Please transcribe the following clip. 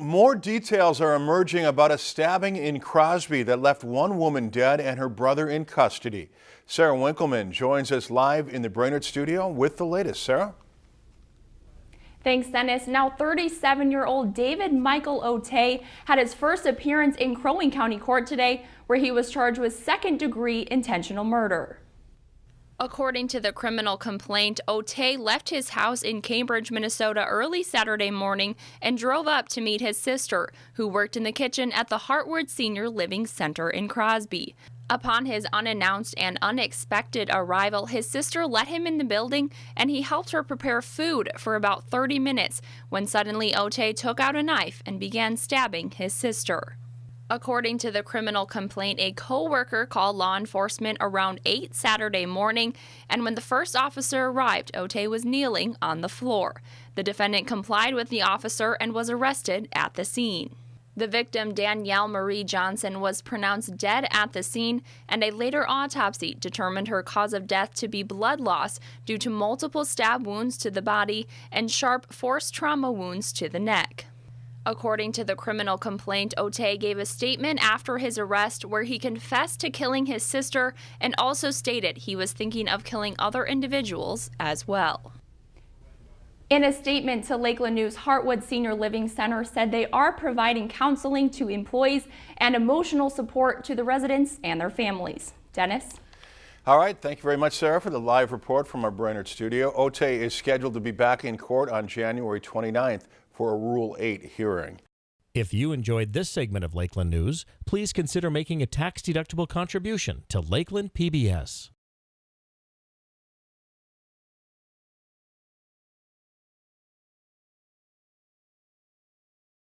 More details are emerging about a stabbing in Crosby that left one woman dead and her brother in custody. Sarah Winkleman joins us live in the Brainerd studio with the latest. Sarah? Thanks, Dennis. Now 37-year-old David Michael Otey had his first appearance in Crow Wing County Court today, where he was charged with second-degree intentional murder. According to the criminal complaint, Otey left his house in Cambridge, Minnesota early Saturday morning and drove up to meet his sister, who worked in the kitchen at the Hartwood Senior Living Center in Crosby. Upon his unannounced and unexpected arrival, his sister let him in the building and he helped her prepare food for about 30 minutes when suddenly Otey took out a knife and began stabbing his sister. According to the criminal complaint, a co-worker called law enforcement around 8 Saturday morning, and when the first officer arrived, Otey was kneeling on the floor. The defendant complied with the officer and was arrested at the scene. The victim, Danielle Marie Johnson, was pronounced dead at the scene, and a later autopsy determined her cause of death to be blood loss due to multiple stab wounds to the body and sharp force trauma wounds to the neck. According to the criminal complaint, Otey gave a statement after his arrest where he confessed to killing his sister and also stated he was thinking of killing other individuals as well. In a statement to Lakeland News, Hartwood Senior Living Center said they are providing counseling to employees and emotional support to the residents and their families. Dennis? All right, thank you very much, Sarah, for the live report from our Brainerd studio. Otey is scheduled to be back in court on January 29th for a Rule 8 hearing. If you enjoyed this segment of Lakeland News, please consider making a tax-deductible contribution to Lakeland PBS.